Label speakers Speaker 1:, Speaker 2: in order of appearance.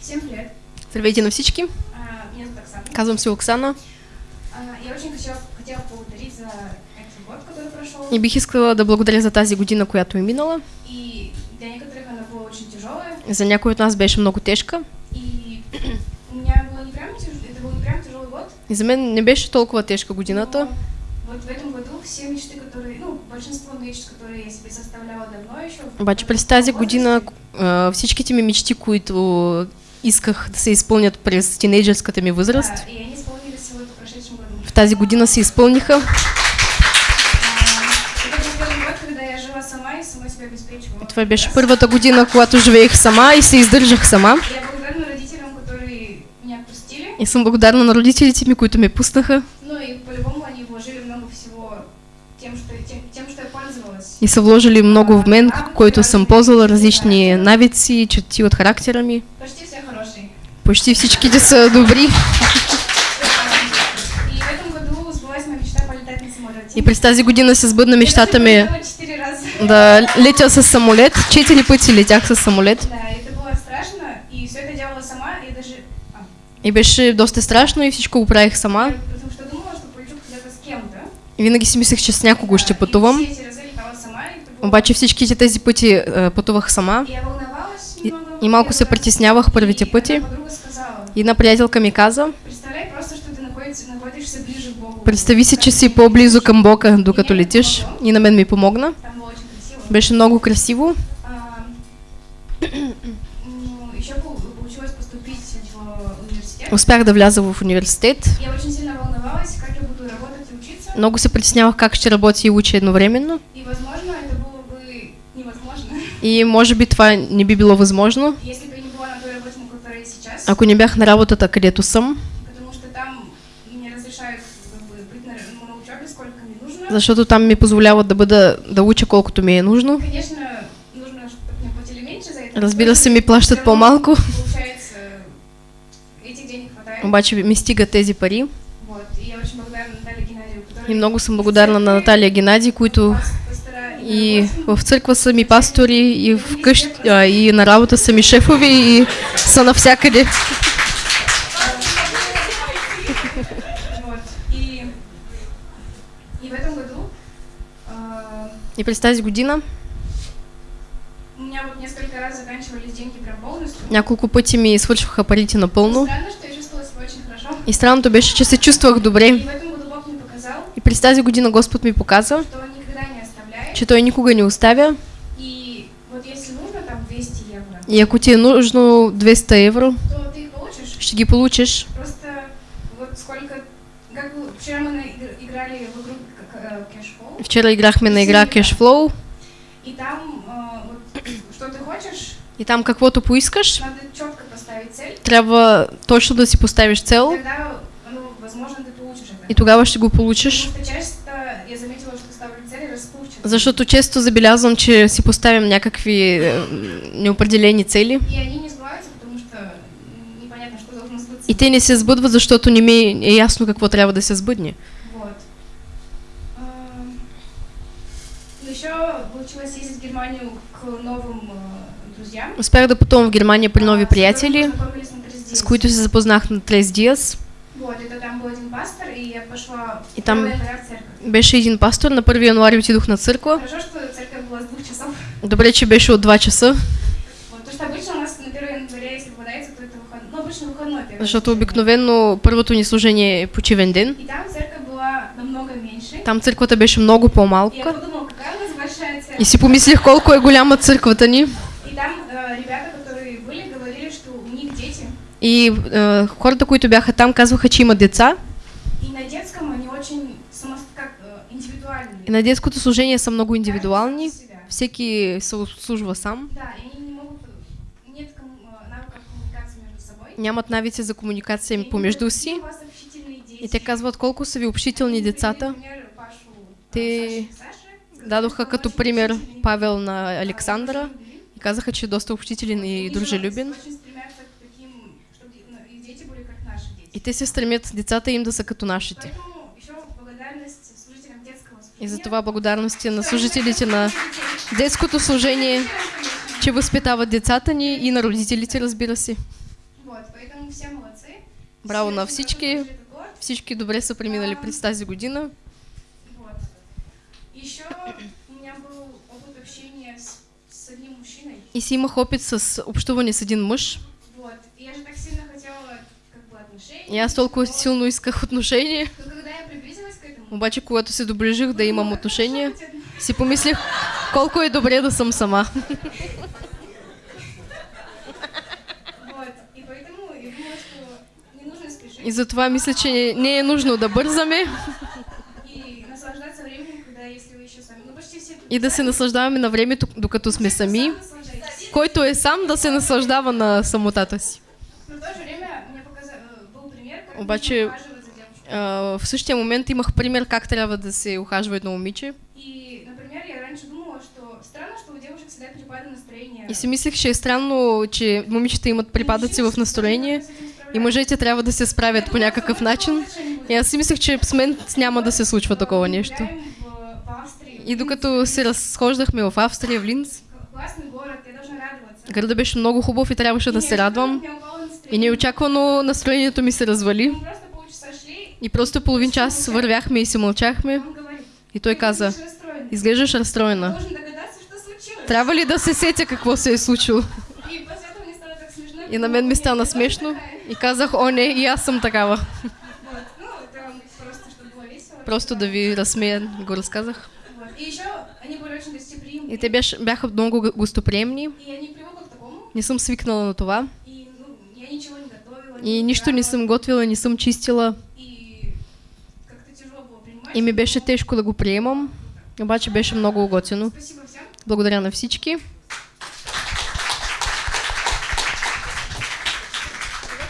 Speaker 1: Всем привет.
Speaker 2: Здравейте на всички.
Speaker 1: А, Меня зовут Оксана.
Speaker 2: Казвам се Оксана
Speaker 1: А, Я очень хотела, хотела поблагодарить за этот год, который прошел.
Speaker 2: и бих искала да благодаря за тази година, която е минала.
Speaker 1: И для некоторых она была очень тяжелая.
Speaker 2: За някои от нас беше много тежка.
Speaker 1: И
Speaker 2: за мен не беше толкова тежка годината.
Speaker 1: но Вот в этом году все мечты, которые, ну, большинство мечт, которые я себе составляла давно еще. в
Speaker 2: Обаче през тази година всичките ми мечти, които исках да се изпълнят през тинейджерската ми възраст,
Speaker 1: Да, и они в прошедшем году.
Speaker 2: в тази година се изпълниха. Това беше първата година, когато живеех сама и се издържах сама.
Speaker 1: Я
Speaker 2: И съм благодарна на родителите ми, които ме пуснаха
Speaker 1: Ну и по-любому они вложили много всего тем, что, тем, тем, что я пользовалась.
Speaker 2: и са вложили много в мен, който съм ползвала различни навици, черти от характера ми.
Speaker 1: Почти все хорошие.
Speaker 2: Почти всичките са добри.
Speaker 1: И в этом году сбылась моя мечта полетать на самолете.
Speaker 2: И през тази година се сбъдна мечтата ми да летя с самолет. Четири пъти летях с самолет.
Speaker 1: Да, и это было страшно, и все это делала сама, и даже... а,
Speaker 2: И беше доста страшно и всичко го правих сама.
Speaker 1: потому что думала, что полечу когда-то с кем-то.
Speaker 2: И винаги си мислех, че с някого ще пътувам. Обаче всичките тези пъти пътувах сама.
Speaker 1: И
Speaker 2: И, малко се притеснявах първите пъти. И една приятелка ми каза, представи си, че си по-близо към Бога, докато летиш. И на мен ми помогна. Беше много красиво. Успях да вляза в университет.
Speaker 1: Я очень сильно волновалась, как я буду работать и учиться.
Speaker 2: Много се притеснявах как ще работя и уча едновременно.
Speaker 1: И, возможно, это было бы невозможно,
Speaker 2: И може би това не би било възможно,
Speaker 1: если бы я не была на той работе, на которой я сейчас.
Speaker 2: ако не бях на работата, където съм.
Speaker 1: Потому что там мне разрешают как бы, быть на, ну, на учебе сколько мне нужно.
Speaker 2: Защото там ми позволяват да бъда, да уча колкото ми е нужно.
Speaker 1: Конечно, нужно, чтобы мне платили меньше за это.
Speaker 2: Разбира се, ми плащат по-малко, обаче ми стигат тези пари.
Speaker 1: И
Speaker 2: много съм благодарна на Наталия Геннади, които и в църква са ми пастори, и в къщ, а, и на работа са ми шефови, и са навсякъде.
Speaker 1: И,
Speaker 2: през тази година няколко пъти ми свършваха парите напълно.
Speaker 1: Странно, что я чувствовала себя очень хорошо.
Speaker 2: И странното беше, че се чувствах
Speaker 1: И
Speaker 2: добре.
Speaker 1: в этом году Бог мне показал,
Speaker 2: И през тази година Господ ми показа,
Speaker 1: что Он никогда не оставляет.
Speaker 2: че Той никога не оставя.
Speaker 1: И вот если нужно там 200 евро,
Speaker 2: И ако ти е нужно 200 евро,
Speaker 1: то ты их получишь.
Speaker 2: ще ги получиш.
Speaker 1: Просто вот сколько... Как бы вчера мы на- игр- играли в игру как, э, Cashflow,
Speaker 2: Вчера играхме на игра Cashflow
Speaker 1: и там а, вот, что ты хочешь,
Speaker 2: и там каквото поискаш,
Speaker 1: надо четко поставить цель,
Speaker 2: трябва точно да си поставиш цел
Speaker 1: тогда, ну, возможно, ты получишь это.
Speaker 2: и тогава ще го получиш.
Speaker 1: Потому что часто я заметила, что ставлю цели расплывчатые.
Speaker 2: Защото често забелязвам, че си поставям някакви е, неопределени цели
Speaker 1: И они не сбываются, потому что непонятно, что должно сбыться.
Speaker 2: и те не се сбъдват, защото не ми е ясно какво трябва да се сбъдне.
Speaker 1: Вот. Еще получилось ездить в Германию к новым.
Speaker 2: Успях да пътувам в Германия при нови приятели, с които се запознах на Трес Диас.
Speaker 1: Пастор, и
Speaker 2: там-
Speaker 1: 1 января в церковь.
Speaker 2: Беше един пастор, на 1 януари отидох на църква.
Speaker 1: Часов.
Speaker 2: Добре, че беше от 2 часа,
Speaker 1: Вот, потому что обычно у нас на 1 января, если попадается, то это выходной. Ну, обычно выходной первый.
Speaker 2: защото обикновено първото ни служение е почивен ден.
Speaker 1: Там
Speaker 2: църквата беше много по-малка. И си помислих колко е голяма църквата ни.
Speaker 1: И там э, ребята, которые были, говорили, что у них дети.
Speaker 2: И е, хората, които бяха там, казваха, че има деца.
Speaker 1: И на детском они очень само, как, индивидуальные.
Speaker 2: И на детското служение са много
Speaker 1: Каждый
Speaker 2: индивидуални.
Speaker 1: себя.
Speaker 2: Всеки се обслужва сам.
Speaker 1: Да, и они не могут, нет навыков коммуникации между собой.
Speaker 2: Нямат навици за комуникация
Speaker 1: И
Speaker 2: помежду си. И те казват колко са ви общителни
Speaker 1: привели,
Speaker 2: децата.
Speaker 1: Пашу,
Speaker 2: Те Дадоха като пример
Speaker 1: общительный,
Speaker 2: Павел на
Speaker 1: а,
Speaker 2: Александра и казаха, че е доста общителен и дружелюбен.
Speaker 1: И
Speaker 2: те се стремят децата им да са като нашите. И за това благодарности на служителите на детското служение, че възпитават децата ни и на родителите, разбира се.
Speaker 1: Молодцы.
Speaker 2: Браво на всички. Всички добре са преминали през тази година.
Speaker 1: Мужчиной.
Speaker 2: И си имах опит с общуване с един мъж.
Speaker 1: Вот. И я же так сильно хотела как бы отношений.
Speaker 2: И аз толкова силно исках отношения. Обаче, когато се доближих да имам отношения, си помислих колко е добре да съм сама.
Speaker 1: И
Speaker 2: затова мисля, че не е нужно да бързаме
Speaker 1: и
Speaker 2: да се наслаждаваме на времето, докато сме сами. Който е сам, да се наслаждава на самотата си. Обаче. А, в същия момент имах пример как трябва да се ухажва едно момиче.
Speaker 1: И, например, я раньше думала, что странно, что у девушек всегда перепады настроения.
Speaker 2: И си мислех, че е странно, че момичета имат припадъци в настроение и мъжете трябва да се справят по някакъв начин. И аз си мислех, че с мен няма да се случва такова нещо. И докато се разхождахме в Австрия, в Линц, градът беше много хубав и трябваше да се радвам. И неочаквано настроението ми се развали. И просто половин час вървяхме и си мълчахме. И той
Speaker 1: «Ты
Speaker 2: каза, изглеждаш разстроена. Трябва ли да се сетя какво се е случило?
Speaker 1: И
Speaker 2: на мен ми стана смешно. И казах, о не, и аз съм такава.
Speaker 1: Просто,
Speaker 2: да ви разсмея, го разказах.
Speaker 1: И
Speaker 2: те бяха много гостоприемни.
Speaker 1: Не
Speaker 2: съм свикнала на това.
Speaker 1: И ну, я ничего не готовила.
Speaker 2: И нищо не съм готвила, не съм чистила.
Speaker 1: И
Speaker 2: ми беше тежко да го приемам. Обаче беше много готино. Благодаря на всички.